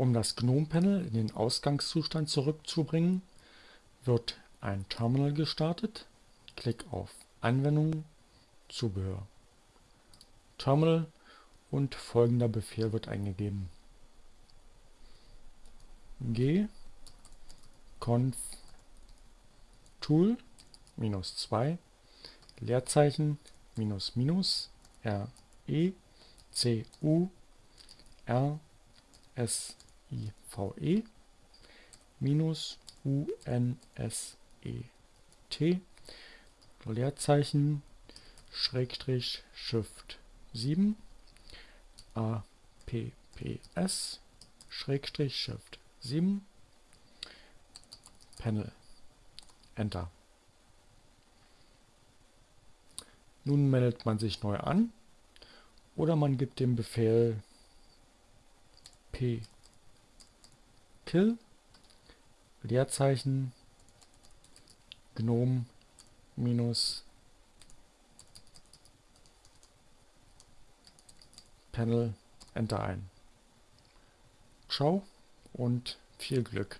Um das GNOME-Panel in den Ausgangszustand zurückzubringen, wird ein Terminal gestartet. Klick auf Anwendungen, Zubehör. Terminal und folgender Befehl wird eingegeben. g conf tool minus 2 Leerzeichen minus minus r e c u r s i v e minus u n s e t. Leerzeichen Schrägstrich Shift 7 a p p s Schrägstrich Shift 7 Panel. Enter. Nun meldet man sich neu an oder man gibt den Befehl p kill Leerzeichen gnome minus Panel Enter ein. Ciao und viel Glück.